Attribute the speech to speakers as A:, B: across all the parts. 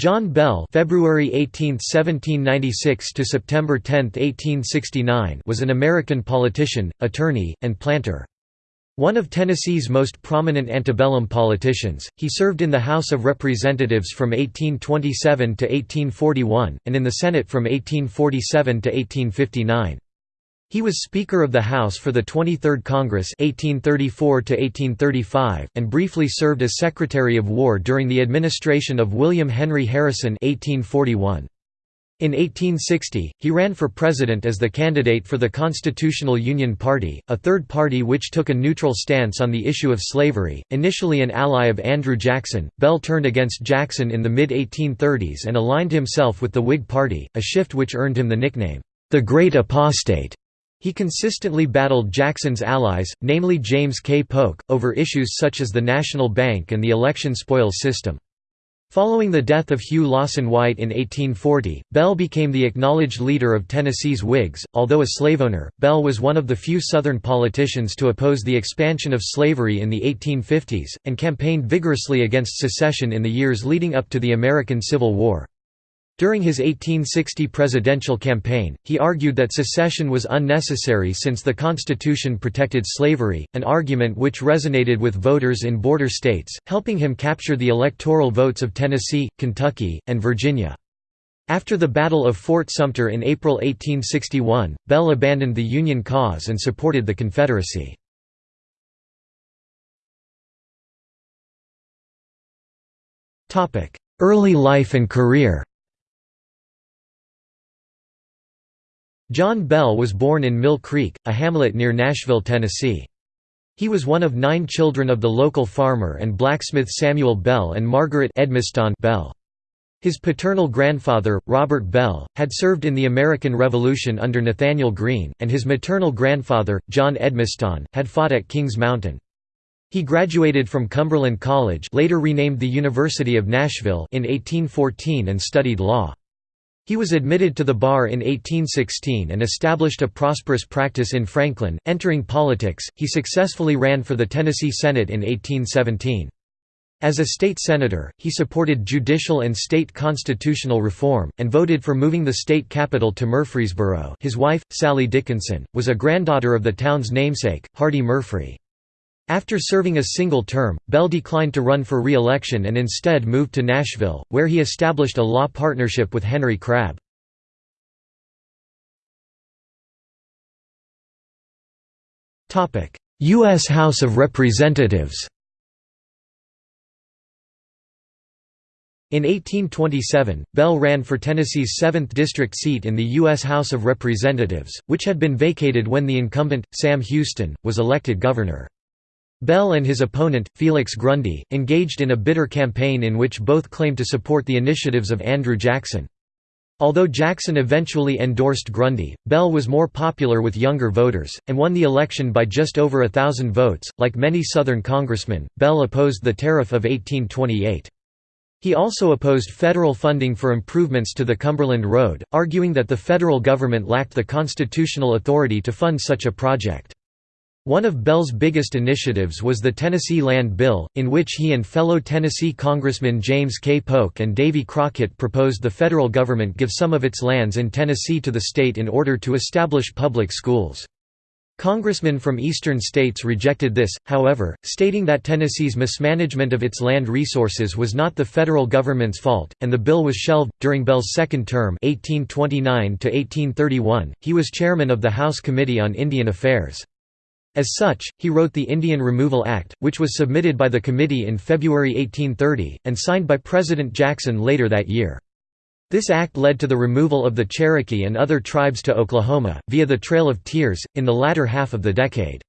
A: John Bell February 18, 1796 to September 10, 1869 was an American politician, attorney, and planter. One of Tennessee's most prominent antebellum politicians, he served in the House of Representatives from 1827 to 1841, and in the Senate from 1847 to 1859. He was Speaker of the House for the 23rd Congress 1834 and briefly served as Secretary of War during the administration of William Henry Harrison 1841. In 1860, he ran for president as the candidate for the Constitutional Union Party, a third party which took a neutral stance on the issue of slavery. Initially an ally of Andrew Jackson, Bell turned against Jackson in the mid 1830s and aligned himself with the Whig Party, a shift which earned him the nickname, the Great Apostate. He consistently battled Jackson's allies, namely James K. Polk, over issues such as the National Bank and the election spoils system. Following the death of Hugh Lawson White in 1840, Bell became the acknowledged leader of Tennessee's Whigs. Although a slaveowner, Bell was one of the few Southern politicians to oppose the expansion of slavery in the 1850s, and campaigned vigorously against secession in the years leading up to the American Civil War. During his 1860 presidential campaign, he argued that secession was unnecessary since the Constitution protected slavery, an argument which resonated with voters in border states, helping him capture the electoral votes of Tennessee, Kentucky, and Virginia. After the Battle of Fort Sumter in April 1861, Bell abandoned the Union cause and supported the Confederacy. Early life and career John Bell was born in Mill Creek, a hamlet near Nashville, Tennessee. He was one of nine children of the local farmer and blacksmith Samuel Bell and Margaret Edmiston Bell. His paternal grandfather, Robert Bell, had served in the American Revolution under Nathanael Greene, and his maternal grandfather, John Edmiston, had fought at Kings Mountain. He graduated from Cumberland College later renamed the University of Nashville in 1814 and studied law. He was admitted to the bar in 1816 and established a prosperous practice in Franklin. Entering politics, he successfully ran for the Tennessee Senate in 1817. As a state senator, he supported judicial and state constitutional reform, and voted for moving the state capital to Murfreesboro his wife, Sally Dickinson, was a granddaughter of the town's namesake, Hardy Murfree. After serving a single term, Bell declined to run for re-election and instead moved to Nashville, where he established a law partnership with Henry Crabb. U.S. House of Representatives In 1827, Bell ran for Tennessee's 7th district seat in the U.S. House of Representatives, which had been vacated when the incumbent, Sam Houston, was elected governor. Bell and his opponent, Felix Grundy, engaged in a bitter campaign in which both claimed to support the initiatives of Andrew Jackson. Although Jackson eventually endorsed Grundy, Bell was more popular with younger voters, and won the election by just over a thousand votes. Like many Southern congressmen, Bell opposed the Tariff of 1828. He also opposed federal funding for improvements to the Cumberland Road, arguing that the federal government lacked the constitutional authority to fund such a project. One of Bell's biggest initiatives was the Tennessee Land Bill, in which he and fellow Tennessee Congressman James K. Polk and Davy Crockett proposed the federal government give some of its lands in Tennessee to the state in order to establish public schools. Congressmen from eastern states rejected this, however, stating that Tennessee's mismanagement of its land resources was not the federal government's fault, and the bill was shelved. During Bell's second term, 1829 1831, he was chairman of the House Committee on Indian Affairs. As such, he wrote the Indian Removal Act, which was submitted by the committee in February 1830, and signed by President Jackson later that year. This act led to the removal of the Cherokee and other tribes to Oklahoma, via the Trail of Tears, in the latter half of the decade.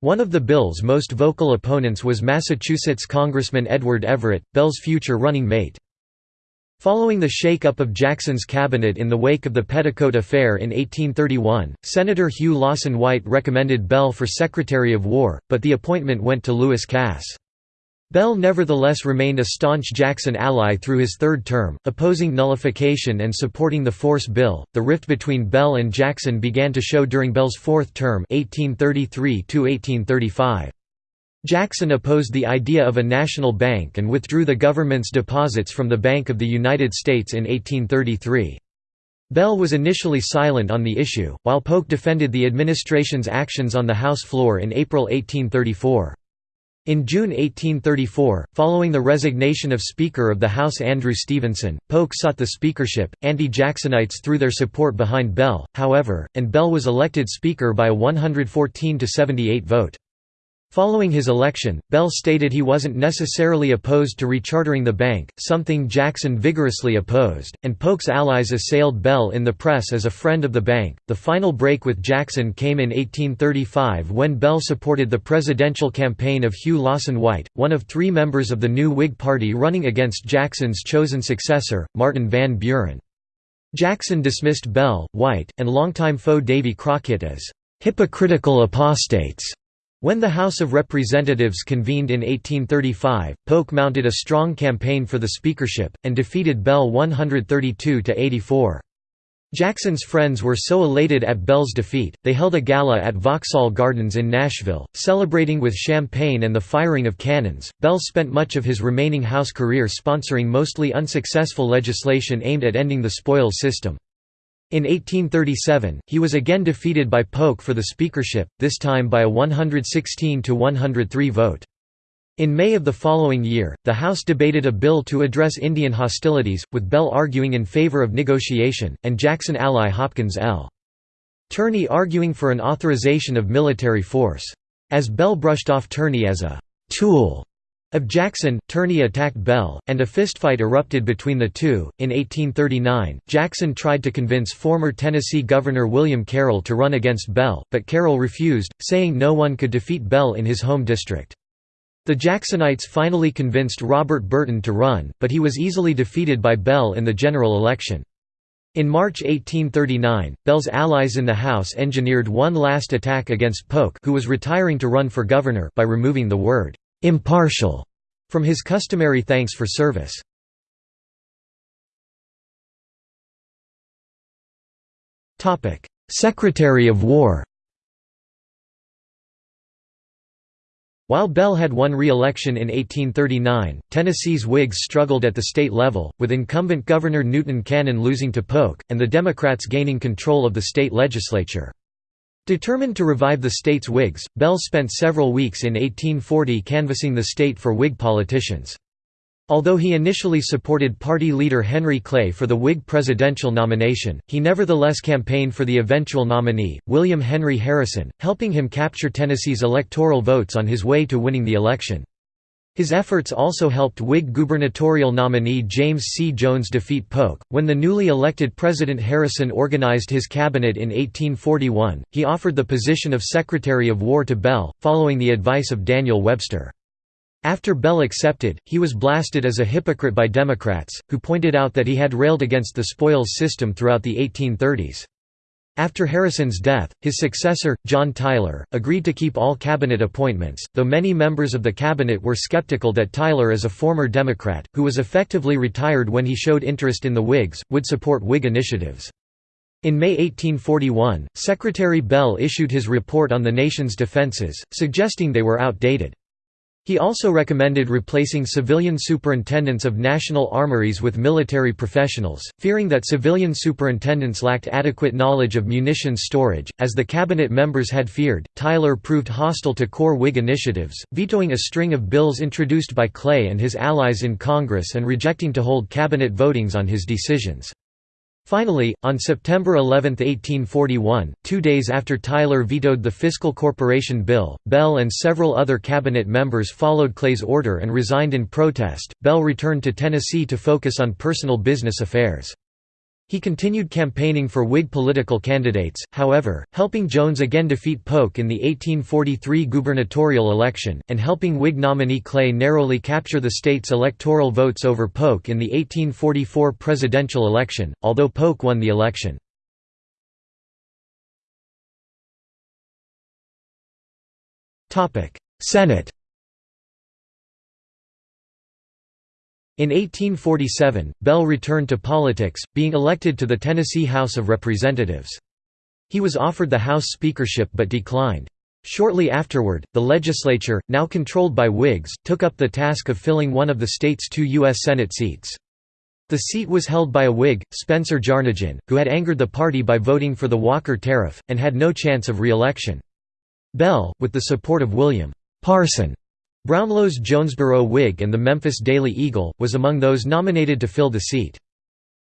A: One of the bill's most vocal opponents was Massachusetts Congressman Edward Everett, Bell's future running mate. Following the shake-up of Jackson's cabinet in the wake of the Petticoat Affair in 1831, Senator Hugh Lawson White recommended Bell for Secretary of War, but the appointment went to Lewis Cass. Bell nevertheless remained a staunch Jackson ally through his third term, opposing nullification and supporting the Force Bill. The rift between Bell and Jackson began to show during Bell's fourth term, 1833 1835. Jackson opposed the idea of a national bank and withdrew the government's deposits from the Bank of the United States in 1833. Bell was initially silent on the issue, while Polk defended the administration's actions on the House floor in April 1834. In June 1834, following the resignation of Speaker of the House Andrew Stevenson, Polk sought the speakership. Anti-Jacksonites threw their support behind Bell, however, and Bell was elected Speaker by a 114 to 78 vote. Following his election, Bell stated he wasn't necessarily opposed to rechartering the bank, something Jackson vigorously opposed, and Polk's allies assailed Bell in the press as a friend of the bank. The final break with Jackson came in 1835 when Bell supported the presidential campaign of Hugh Lawson White, one of three members of the new Whig Party running against Jackson's chosen successor, Martin Van Buren. Jackson dismissed Bell, White, and longtime foe Davy Crockett as hypocritical apostates when the House of Representatives convened in 1835, Polk mounted a strong campaign for the speakership, and defeated Bell 132 to 84. Jackson's friends were so elated at Bell's defeat, they held a gala at Vauxhall Gardens in Nashville, celebrating with champagne and the firing of cannons. Bell spent much of his remaining House career sponsoring mostly unsuccessful legislation aimed at ending the spoils system. In 1837, he was again defeated by Polk for the speakership, this time by a 116 to 103 vote. In May of the following year, the House debated a bill to address Indian hostilities, with Bell arguing in favor of negotiation, and Jackson ally Hopkins L. Turney arguing for an authorization of military force. As Bell brushed off Turney as a «tool» Of Jackson, Turney attacked Bell, and a fistfight erupted between the two. In 1839, Jackson tried to convince former Tennessee Governor William Carroll to run against Bell, but Carroll refused, saying no one could defeat Bell in his home district. The Jacksonites finally convinced Robert Burton to run, but he was easily defeated by Bell in the general election. In March 1839, Bell's allies in the House engineered one last attack against Polk who was retiring to run for governor by removing the word impartial from his customary thanks for service. Topic: Secretary of War While Bell had won re-election in 1839, Tennessee's Whigs struggled at the state level, with incumbent Governor Newton Cannon losing to Polk, and the Democrats gaining control of the state legislature. Determined to revive the state's Whigs, Bell spent several weeks in 1840 canvassing the state for Whig politicians. Although he initially supported party leader Henry Clay for the Whig presidential nomination, he nevertheless campaigned for the eventual nominee, William Henry Harrison, helping him capture Tennessee's electoral votes on his way to winning the election. His efforts also helped Whig gubernatorial nominee James C. Jones defeat Polk. When the newly elected President Harrison organized his cabinet in 1841, he offered the position of Secretary of War to Bell, following the advice of Daniel Webster. After Bell accepted, he was blasted as a hypocrite by Democrats, who pointed out that he had railed against the spoils system throughout the 1830s. After Harrison's death, his successor, John Tyler, agreed to keep all cabinet appointments, though many members of the cabinet were skeptical that Tyler as a former Democrat, who was effectively retired when he showed interest in the Whigs, would support Whig initiatives. In May 1841, Secretary Bell issued his report on the nation's defenses, suggesting they were outdated. He also recommended replacing civilian superintendents of national armories with military professionals, fearing that civilian superintendents lacked adequate knowledge of munitions storage. As the cabinet members had feared, Tyler proved hostile to core Whig initiatives, vetoing a string of bills introduced by Clay and his allies in Congress and rejecting to hold cabinet votings on his decisions. Finally, on September 11, 1841, two days after Tyler vetoed the Fiscal Corporation Bill, Bell and several other cabinet members followed Clay's order and resigned in protest. Bell returned to Tennessee to focus on personal business affairs. He continued campaigning for Whig political candidates, however, helping Jones again defeat Polk in the 1843 gubernatorial election, and helping Whig nominee Clay narrowly capture the state's electoral votes over Polk in the 1844 presidential election, although Polk won the election. Senate In 1847, Bell returned to politics, being elected to the Tennessee House of Representatives. He was offered the House speakership but declined. Shortly afterward, the legislature, now controlled by Whigs, took up the task of filling one of the state's two U.S. Senate seats. The seat was held by a Whig, Spencer Jarnagin, who had angered the party by voting for the Walker Tariff, and had no chance of re-election. Bell, with the support of William Parson Brownlow's Jonesboro Whig and the Memphis Daily Eagle, was among those nominated to fill the seat.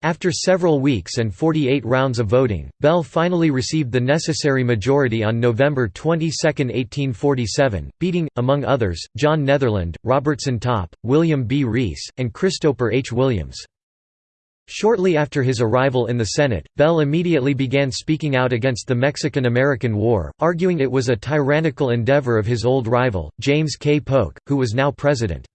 A: After several weeks and 48 rounds of voting, Bell finally received the necessary majority on November 22, 1847, beating, among others, John Netherland, Robertson Topp, William B. Reese, and Christopher H. Williams. Shortly after his arrival in the Senate, Bell immediately began speaking out against the Mexican–American War, arguing it was a tyrannical endeavor of his old rival, James K. Polk, who was now president.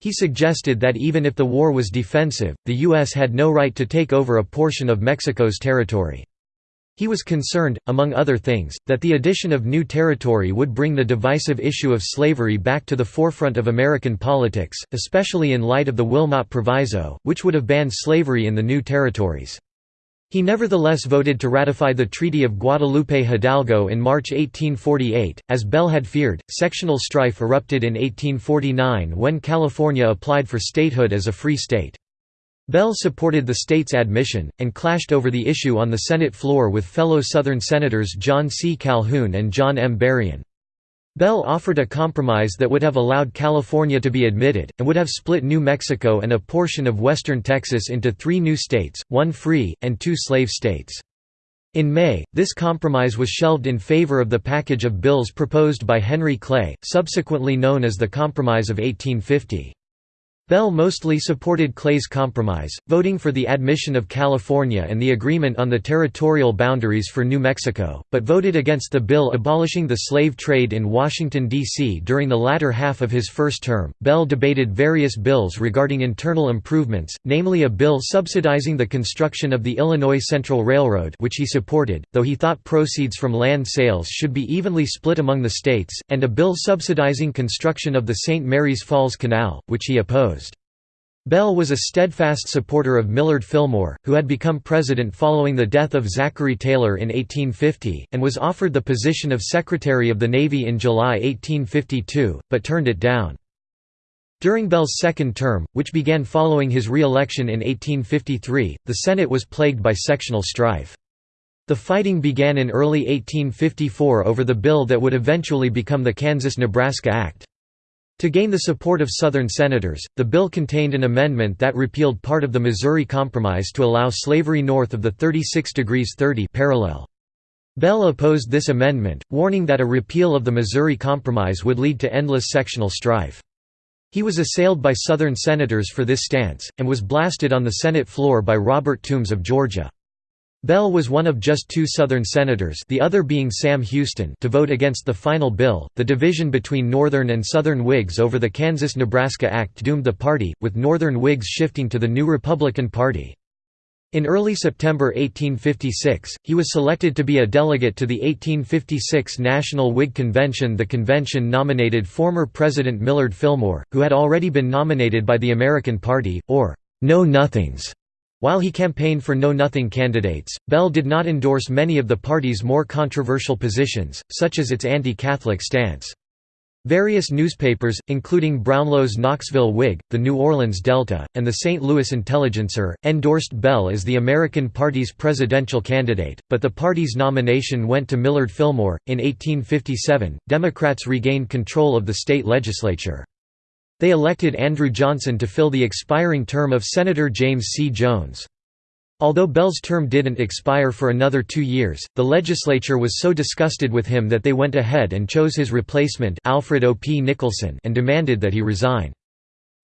A: He suggested that even if the war was defensive, the U.S. had no right to take over a portion of Mexico's territory. He was concerned, among other things, that the addition of new territory would bring the divisive issue of slavery back to the forefront of American politics, especially in light of the Wilmot Proviso, which would have banned slavery in the new territories. He nevertheless voted to ratify the Treaty of Guadalupe Hidalgo in March 1848. As Bell had feared, sectional strife erupted in 1849 when California applied for statehood as a free state. Bell supported the state's admission, and clashed over the issue on the Senate floor with fellow Southern Senators John C. Calhoun and John M. Berrien. Bell offered a compromise that would have allowed California to be admitted, and would have split New Mexico and a portion of western Texas into three new states, one free, and two slave states. In May, this compromise was shelved in favor of the package of bills proposed by Henry Clay, subsequently known as the Compromise of 1850. Bell mostly supported Clay's compromise, voting for the admission of California and the agreement on the territorial boundaries for New Mexico, but voted against the bill abolishing the slave trade in Washington, D.C. During the latter half of his first term, Bell debated various bills regarding internal improvements, namely a bill subsidizing the construction of the Illinois Central Railroad which he supported, though he thought proceeds from land sales should be evenly split among the states, and a bill subsidizing construction of the St. Mary's Falls Canal, which he opposed. Bell was a steadfast supporter of Millard Fillmore, who had become president following the death of Zachary Taylor in 1850, and was offered the position of Secretary of the Navy in July 1852, but turned it down. During Bell's second term, which began following his re-election in 1853, the Senate was plagued by sectional strife. The fighting began in early 1854 over the bill that would eventually become the Kansas–Nebraska Act. To gain the support of Southern senators, the bill contained an amendment that repealed part of the Missouri Compromise to allow slavery north of the 36 degrees 30 parallel. Bell opposed this amendment, warning that a repeal of the Missouri Compromise would lead to endless sectional strife. He was assailed by Southern senators for this stance, and was blasted on the Senate floor by Robert Toombs of Georgia. Bell was one of just two Southern senators, the other being Sam Houston, to vote against the final bill. The division between Northern and Southern Whigs over the Kansas-Nebraska Act doomed the party, with Northern Whigs shifting to the new Republican Party. In early September 1856, he was selected to be a delegate to the 1856 National Whig Convention. The convention nominated former President Millard Fillmore, who had already been nominated by the American Party, or Know Nothings while he campaigned for Know-Nothing candidates, Bell did not endorse many of the party's more controversial positions, such as its anti-Catholic stance. Various newspapers, including Brownlow's Knoxville Whig, the New Orleans Delta, and the St. Louis Intelligencer, endorsed Bell as the American Party's presidential candidate, but the party's nomination went to Millard Fillmore. In 1857, Democrats regained control of the state legislature. They elected Andrew Johnson to fill the expiring term of Senator James C. Jones. Although Bell's term didn't expire for another two years, the legislature was so disgusted with him that they went ahead and chose his replacement Alfred O. P. Nicholson and demanded that he resign.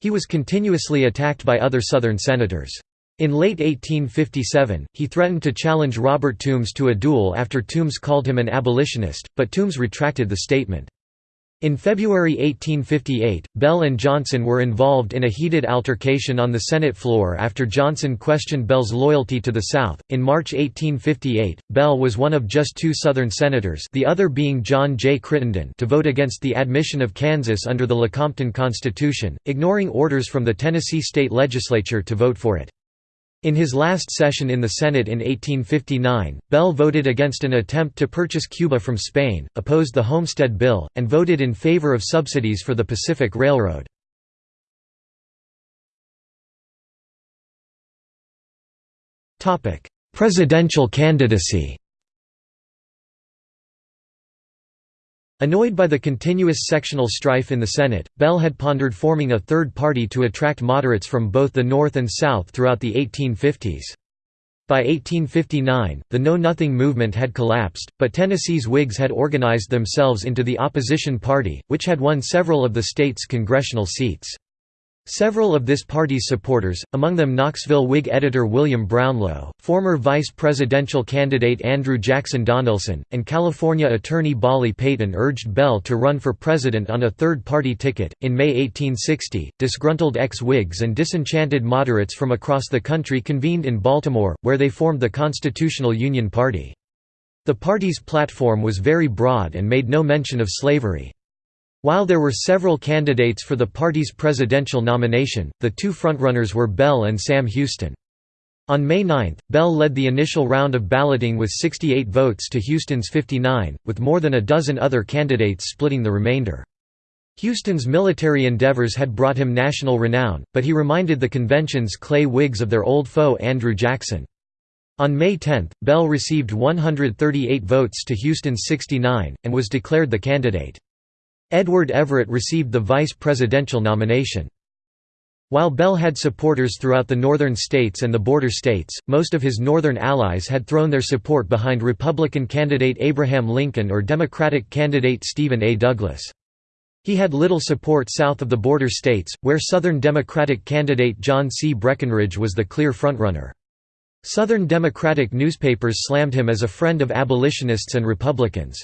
A: He was continuously attacked by other Southern senators. In late 1857, he threatened to challenge Robert Toombs to a duel after Toombs called him an abolitionist, but Toombs retracted the statement. In February 1858, Bell and Johnson were involved in a heated altercation on the Senate floor after Johnson questioned Bell's loyalty to the South. In March 1858, Bell was one of just two Southern senators, the other being John J. Crittenden, to vote against the admission of Kansas under the Lecompton Constitution, ignoring orders from the Tennessee state legislature to vote for it. In his last session in the Senate in 1859, Bell voted against an attempt to purchase Cuba from Spain, opposed the Homestead Bill, and voted in favor of subsidies for the Pacific Railroad. Presidential candidacy Annoyed by the continuous sectional strife in the Senate, Bell had pondered forming a third party to attract moderates from both the North and South throughout the 1850s. By 1859, the Know Nothing movement had collapsed, but Tennessee's Whigs had organized themselves into the opposition party, which had won several of the state's congressional seats. Several of this party's supporters, among them Knoxville Whig editor William Brownlow, former vice presidential candidate Andrew Jackson Donelson, and California attorney Balie Peyton urged Bell to run for president on a third party ticket. In May 1860, disgruntled ex Whigs and disenchanted moderates from across the country convened in Baltimore, where they formed the Constitutional Union Party. The party's platform was very broad and made no mention of slavery. While there were several candidates for the party's presidential nomination, the two frontrunners were Bell and Sam Houston. On May 9, Bell led the initial round of balloting with 68 votes to Houston's 59, with more than a dozen other candidates splitting the remainder. Houston's military endeavors had brought him national renown, but he reminded the convention's clay Whigs of their old foe Andrew Jackson. On May 10, Bell received 138 votes to Houston's 69, and was declared the candidate. Edward Everett received the vice presidential nomination. While Bell had supporters throughout the northern states and the border states, most of his northern allies had thrown their support behind Republican candidate Abraham Lincoln or Democratic candidate Stephen A. Douglas. He had little support south of the border states, where Southern Democratic candidate John C. Breckinridge was the clear frontrunner. Southern Democratic newspapers slammed him as a friend of abolitionists and Republicans.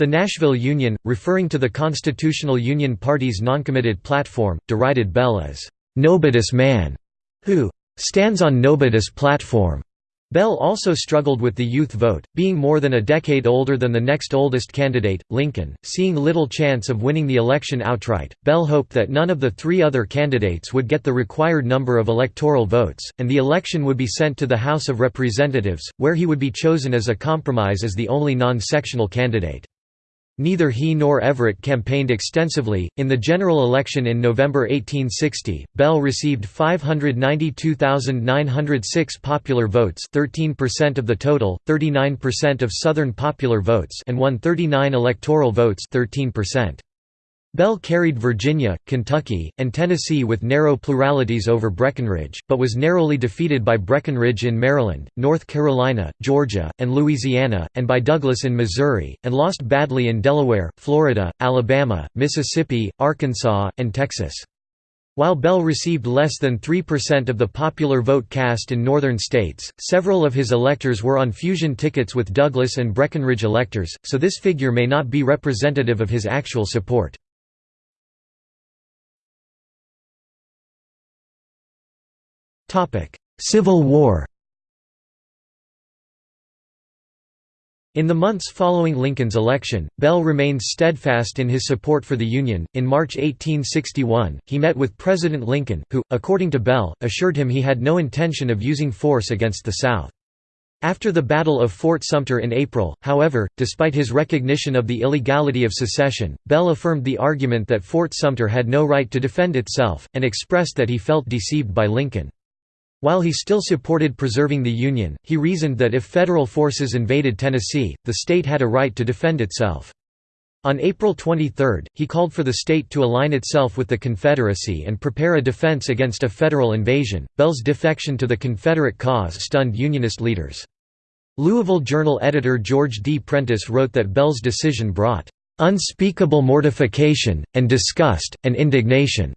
A: The Nashville Union, referring to the Constitutional Union Party's noncommitted platform, derided Bell as, "'Nobodus man' who "'stands on Nobodus platform' Bell also struggled with the youth vote, being more than a decade older than the next oldest candidate, Lincoln. Seeing little chance of winning the election outright, Bell hoped that none of the three other candidates would get the required number of electoral votes, and the election would be sent to the House of Representatives, where he would be chosen as a compromise as the only non-sectional candidate. Neither he nor Everett campaigned extensively. In the general election in November 1860, Bell received 592,906 popular votes, 13% of the total, 39% of Southern popular votes, and won 39 electoral votes, 13%. Bell carried Virginia, Kentucky, and Tennessee with narrow pluralities over Breckinridge, but was narrowly defeated by Breckinridge in Maryland, North Carolina, Georgia, and Louisiana, and by Douglas in Missouri, and lost badly in Delaware, Florida, Alabama, Mississippi, Arkansas, and Texas. While Bell received less than 3% of the popular vote cast in northern states, several of his electors were on fusion tickets with Douglas and Breckinridge electors, so this figure may not be representative of his actual support. Civil War In the months following Lincoln's election, Bell remained steadfast in his support for the Union. In March 1861, he met with President Lincoln, who, according to Bell, assured him he had no intention of using force against the South. After the Battle of Fort Sumter in April, however, despite his recognition of the illegality of secession, Bell affirmed the argument that Fort Sumter had no right to defend itself, and expressed that he felt deceived by Lincoln. While he still supported preserving the Union, he reasoned that if federal forces invaded Tennessee, the state had a right to defend itself. On April 23, he called for the state to align itself with the Confederacy and prepare a defense against a federal invasion. Bell's defection to the Confederate cause stunned Unionist leaders. Louisville Journal editor George D. Prentice wrote that Bell's decision brought unspeakable mortification, and disgust, and indignation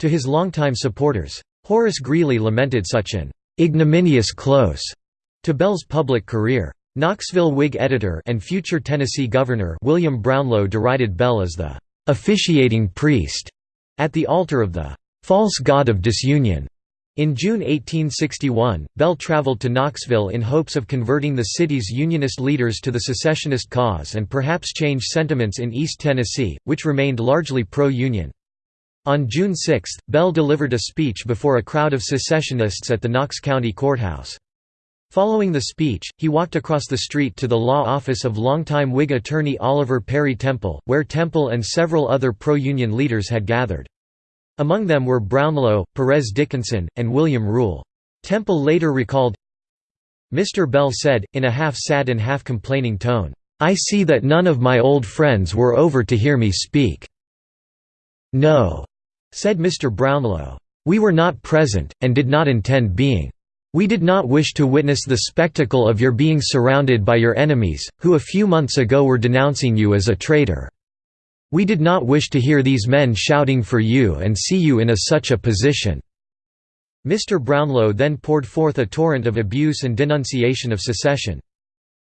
A: to his longtime supporters. Horace Greeley lamented such an ignominious close to Bell's public career. Knoxville Whig editor and future Tennessee governor William Brownlow derided Bell as the officiating priest at the altar of the false god of disunion. In June 1861, Bell traveled to Knoxville in hopes of converting the city's Unionist leaders to the secessionist cause and perhaps change sentiments in East Tennessee, which remained largely pro-Union. On June 6, Bell delivered a speech before a crowd of secessionists at the Knox County Courthouse. Following the speech, he walked across the street to the law office of longtime Whig attorney Oliver Perry Temple, where Temple and several other pro-Union leaders had gathered. Among them were Brownlow, Perez Dickinson, and William Rule. Temple later recalled, Mr. Bell said, in a half-sad and half-complaining tone, "'I see that none of my old friends were over to hear me speak." "'No,' said Mr. Brownlow. "'We were not present, and did not intend being. We did not wish to witness the spectacle of your being surrounded by your enemies, who a few months ago were denouncing you as a traitor. We did not wish to hear these men shouting for you and see you in a such a position. Mr. Brownlow then poured forth a torrent of abuse and denunciation of secession.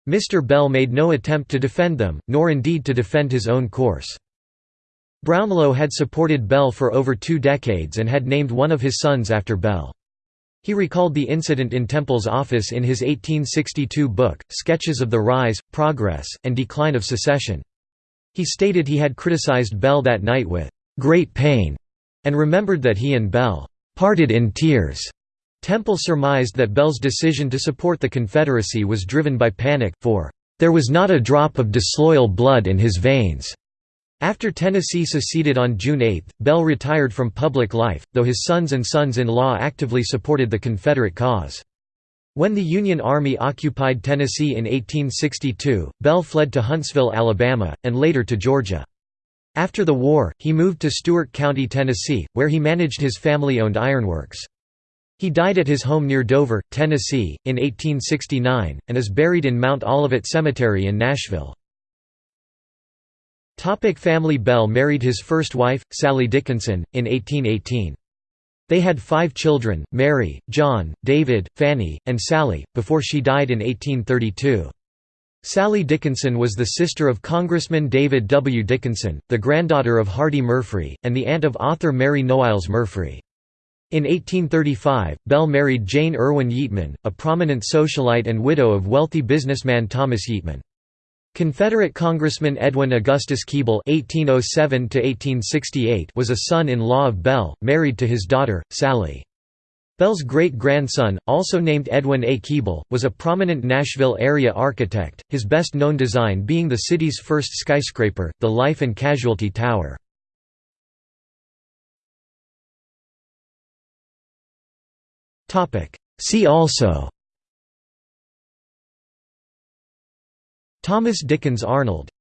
A: Mr. Bell made no attempt to defend them, nor indeed to defend his own course. Brownlow had supported Bell for over two decades and had named one of his sons after Bell. He recalled the incident in Temple's office in his 1862 book, Sketches of the Rise, Progress, and Decline of Secession. He stated he had criticized Bell that night with "...great pain", and remembered that he and Bell parted in tears. Temple surmised that Bell's decision to support the Confederacy was driven by panic, for there was not a drop of disloyal blood in his veins. After Tennessee seceded on June 8, Bell retired from public life, though his sons and sons-in-law actively supported the Confederate cause. When the Union Army occupied Tennessee in 1862, Bell fled to Huntsville, Alabama, and later to Georgia. After the war, he moved to Stewart County, Tennessee, where he managed his family-owned ironworks. He died at his home near Dover, Tennessee, in 1869, and is buried in Mount Olivet Cemetery in Nashville. Topic family Bell married his first wife, Sally Dickinson, in 1818. They had five children, Mary, John, David, Fanny, and Sally, before she died in 1832. Sally Dickinson was the sister of Congressman David W. Dickinson, the granddaughter of Hardy Murfree, and the aunt of author Mary Noailles Murfree. In 1835, Bell married Jane Irwin Yeatman, a prominent socialite and widow of wealthy businessman Thomas Yeatman. Confederate Congressman Edwin Augustus Keeble (1807–1868) was a son-in-law of Bell, married to his daughter Sally. Bell's great-grandson, also named Edwin A. Keeble, was a prominent Nashville area architect, his best-known design being the city's first skyscraper, the Life and Casualty Tower. Topic. See also Thomas Dickens Arnold